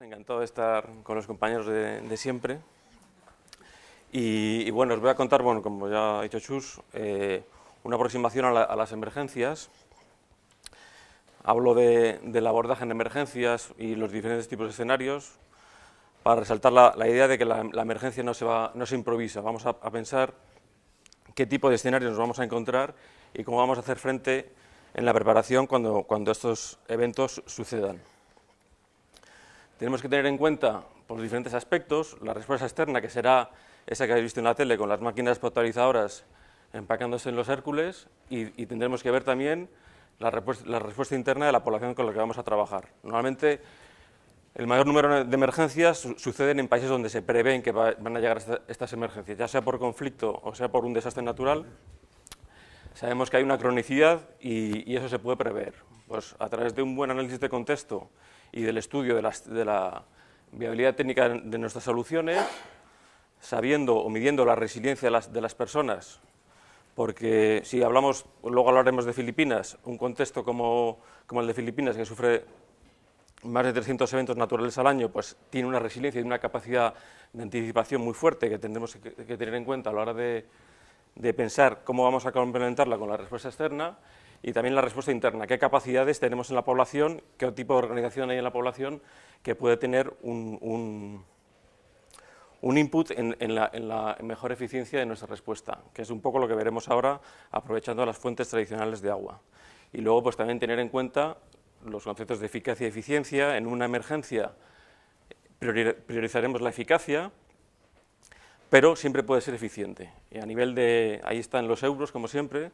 Encantado de estar con los compañeros de, siempre. Y, bueno, os voy a contar, bueno, como ya ha dicho Chus, eh, una aproximación a, las emergencias. Hablo de, del abordaje en emergencias y los diferentes tipos de escenarios para resaltar la, idea de que la, emergencia no se, va, no se improvisa. Vamos a, pensar qué tipo de escenarios nos vamos a encontrar y cómo vamos a hacer frente en la preparación cuando estos eventos sucedan. Tenemos que tener en cuenta por diferentes aspectos, la respuesta externa, que será esa que habéis visto en la tele, con las máquinas potabilizadoras empacándose en los Hércules, y, tendremos que ver también la respuesta, interna de la población con la que vamos a trabajar. Normalmente, el mayor número de emergencias suceden en países donde se prevén que van a llegar estas emergencias, ya sea por conflicto o sea por un desastre natural. Sabemos que hay una cronicidad y, y eso se puede prever. Pues a través de un buen análisis de contexto y del estudio de, la viabilidad técnica de nuestras soluciones, sabiendo o midiendo la resiliencia de las, personas, porque si hablamos, luego hablaremos de Filipinas, un contexto como, el de Filipinas, que sufre más de 300 eventos naturales al año, pues tiene una resiliencia y una capacidad de anticipación muy fuerte que tendremos que, tener en cuenta a la hora de, de pensar cómo vamos a complementarla con la respuesta externa, y también la respuesta interna, qué capacidades tenemos en la población, qué tipo de organización hay en la población que puede tener un, un, input en, la, mejor eficiencia de nuestra respuesta, que es un poco lo que veremos ahora aprovechando las fuentes tradicionales de agua. Y luego pues también tener en cuenta los conceptos de eficacia y eficiencia, en una emergencia priorizaremos la eficacia, pero siempre puede ser eficiente. Y a nivel de, ahí están los euros, como siempre,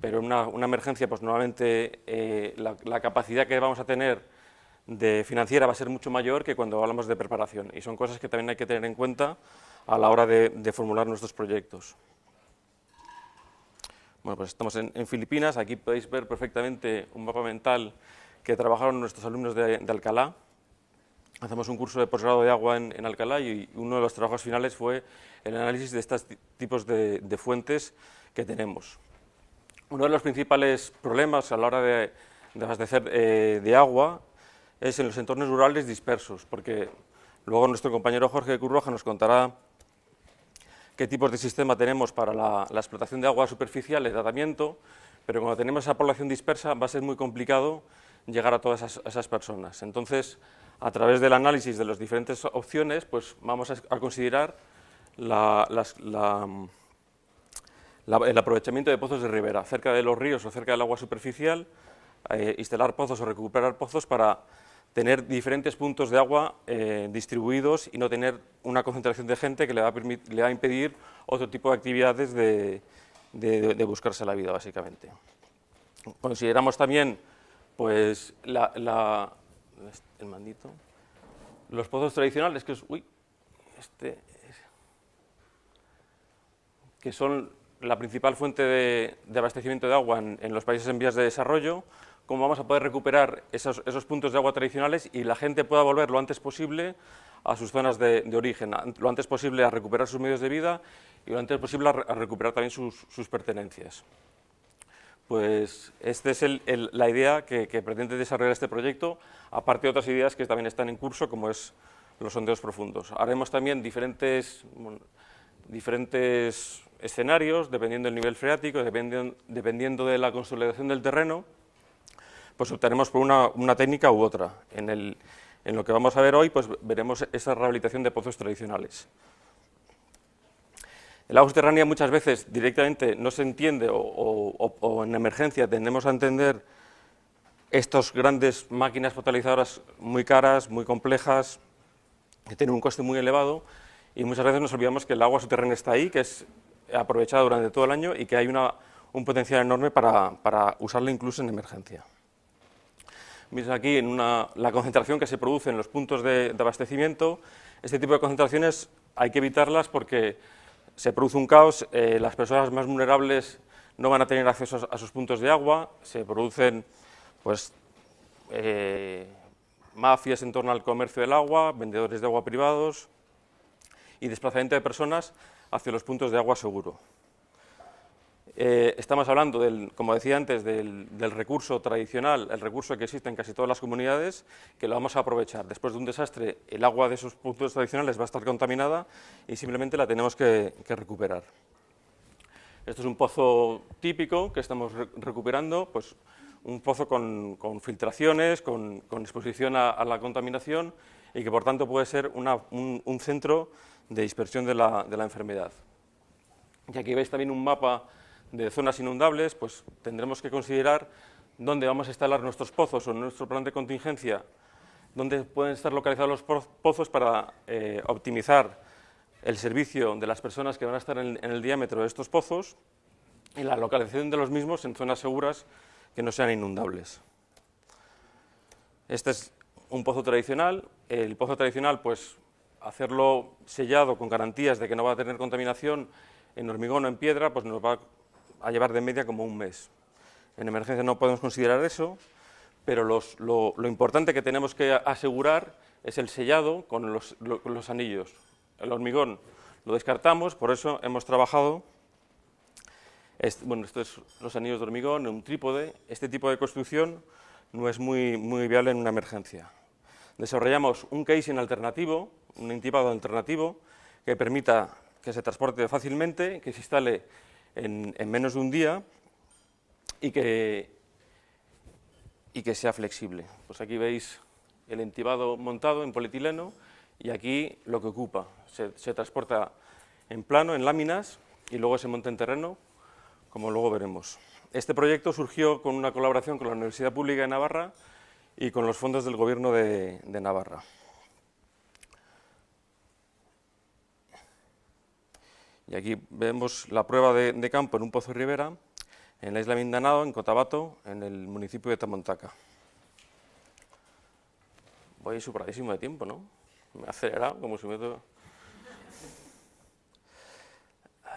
pero en una, emergencia, pues nuevamente eh, la, capacidad que vamos a tener de financiera va a ser mucho mayor que cuando hablamos de preparación, y son cosas que también hay que tener en cuenta a la hora de, formular nuestros proyectos. Bueno, pues estamos en, Filipinas, aquí podéis ver perfectamente un mapa mental que trabajaron nuestros alumnos de, Alcalá. Hacemos un curso de posgrado de agua en, Alcalá y uno de los trabajos finales fue el análisis de estos tipos de fuentes que tenemos. Uno de los principales problemas a la hora de, abastecer eh, de agua es en los entornos rurales dispersos, porque luego nuestro compañero Jorge Curroja nos contará qué tipos de sistema tenemos para la, explotación de agua superficial y tratamiento, pero cuando tenemos esa población dispersa va a ser muy complicado llegar a todas esas, personas. Entonces, a través del análisis de las diferentes opciones, pues vamos a, considerar la el aprovechamiento de pozos de ribera, cerca de los ríos o cerca del agua superficial, eh, instalar pozos o recuperar pozos para tener diferentes puntos de agua eh, distribuidos y no tener una concentración de gente que le va, a le va a impedir otro tipo de actividades de, buscarse la vida, básicamente. Consideramos también pues, la, el mandito, los pozos tradicionales, que, es, uy, este, que son la principal fuente de, abastecimiento de agua en, los países en vías de desarrollo, cómo vamos a poder recuperar esos, puntos de agua tradicionales y la gente pueda volver lo antes posible a sus zonas de, origen, lo antes posible a recuperar sus medios de vida y lo antes posible a, recuperar también sus, pertenencias. Pues esta es la idea que, pretende desarrollar este proyecto, aparte de otras ideas que también están en curso, como es los sondeos profundos. Haremos también diferentes, diferentes escenarios, dependiendo del nivel freático, dependiendo, de la consolidación del terreno, pues optaremos por una, técnica u otra. En, el, en, lo que vamos a ver hoy, pues veremos esa rehabilitación de pozos tradicionales. El agua subterránea muchas veces directamente no se entiende o, en emergencia tendemos a entender estas grandes máquinas potabilizadoras muy caras, muy complejas, que tienen un coste muy elevado, y muchas veces nos olvidamos que el agua subterránea está ahí, que es aprovechada durante todo el año y que hay un potencial enorme para, usarla incluso en emergencia. Veis aquí en la concentración que se produce en los puntos de, abastecimiento. Este tipo de concentraciones hay que evitarlas porque se produce un caos, eh, las personas más vulnerables no van a tener acceso a sus puntos de agua, se producen pues, eh, mafias en torno al comercio del agua, vendedores de agua privados y desplazamiento de personas hacia los puntos de agua seguro. Eh, estamos hablando, del, como decía antes, del, recurso tradicional, el recurso que existe en casi todas las comunidades, que lo vamos a aprovechar. Después de un desastre, el agua de esos puntos tradicionales va a estar contaminada y simplemente la tenemos que, recuperar. Esto es un pozo típico que estamos recuperando, pues un pozo con, filtraciones, con, exposición a, la contaminación y que por tanto puede ser un, centro de dispersión de la, de la enfermedad. Y aquí veis también un mapa de zonas inundables, pues tendremos que considerar dónde vamos a instalar nuestros pozos o nuestro plan de contingencia, dónde pueden estar localizados los pozos para eh, optimizar el servicio de las personas que van a estar en, el diámetro de estos pozos y la localización de los mismos en zonas seguras que no sean inundables. Este es un pozo tradicional. El pozo tradicional, pues hacerlo sellado con garantías de que no va a tener contaminación en hormigón o en piedra, pues nos va a llevar de media como un mes. En emergencia no podemos considerar eso, pero lo, importante que tenemos que asegurar es el sellado con los, los anillos. El hormigón lo descartamos, por eso hemos trabajado, bueno, estos son los anillos de hormigón, un trípode, este tipo de construcción no es muy, muy viable en una emergencia. Desarrollamos un casing alternativo, un intipado alternativo, que permita que se transporte fácilmente, que se instale en, menos de un día y que, y que sea flexible. Pues aquí veis el entibado montado en polietileno y aquí lo que ocupa. Se, transporta en plano, en láminas, y luego se monta en terreno, como luego veremos. Este proyecto surgió con una colaboración con la Universidad Pública de Navarra y con los fondos del Gobierno de Navarra. Y aquí vemos la prueba de, campo en un pozo de ribera, en la isla Mindanao, en Cotabato, en el municipio de Tamontaca. Voy superadísimo de tiempo, ¿no? Me he acelerado como si me... A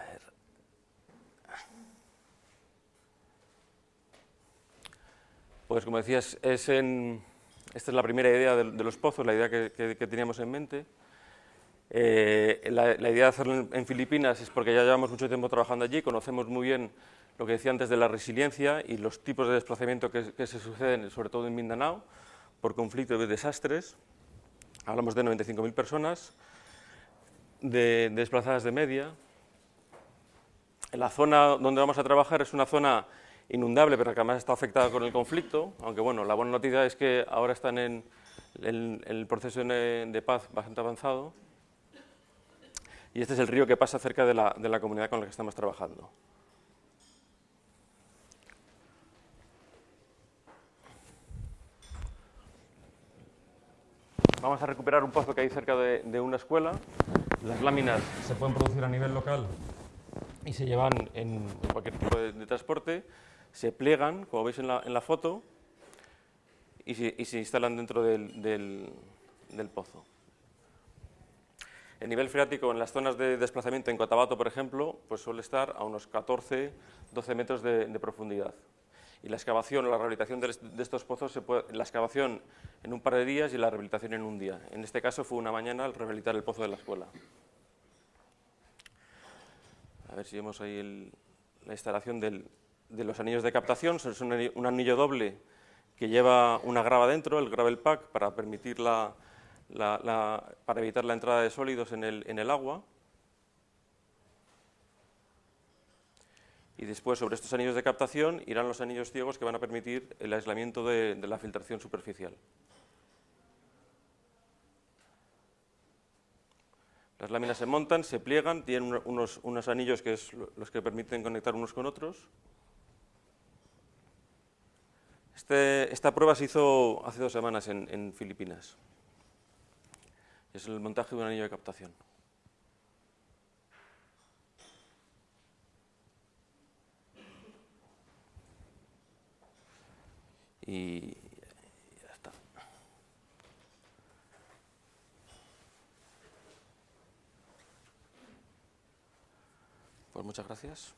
ver. Pues como decías, es en... esta es la primera idea de, los pozos, la idea que teníamos en mente. Eh, la, idea de hacerlo en, Filipinas es porque ya llevamos mucho tiempo trabajando allí, conocemos muy bien lo que decía antes de la resiliencia y los tipos de desplazamiento que, se suceden, sobre todo en Mindanao, por conflictos y desastres. Hablamos de 95.000 personas, de, desplazadas de media. La zona donde vamos a trabajar es una zona inundable, pero que además está afectada con el conflicto, aunque bueno, la buena noticia es que ahora están en, el proceso de paz bastante avanzado y este es el río que pasa cerca de la, de la comunidad con la que estamos trabajando. Vamos a recuperar un pozo que hay cerca de, una escuela. Las láminas se pueden producir a nivel local y se llevan en cualquier tipo de, transporte, se pliegan, como veis en la, foto, y se, y se, instalan dentro del, del pozo. El nivel freático en las zonas de desplazamiento en Cotabato, por ejemplo, pues suele estar a unos 14, 12 metros de, profundidad. Y la excavación o la rehabilitación de, estos pozos, se puede, la excavación en un par de días y la rehabilitación en un día. En este caso fue una mañana al rehabilitar el pozo de la escuela. A ver si vemos ahí la instalación de los anillos de captación. Es un anillo doble que lleva una grava dentro, el gravel pack, para permitir la, para evitar la entrada de sólidos en el, agua. Y después, sobre estos anillos de captación, irán los anillos ciegos que van a permitir el aislamiento de, la filtración superficial. Las láminas se montan, se pliegan, tienen unos, unos anillos que es los que permiten conectar unos con otros. Este, esta prueba se hizo hace dos semanas en Filipinas es el montaje de un anillo de captación. Y ya está. Pues muchas gracias.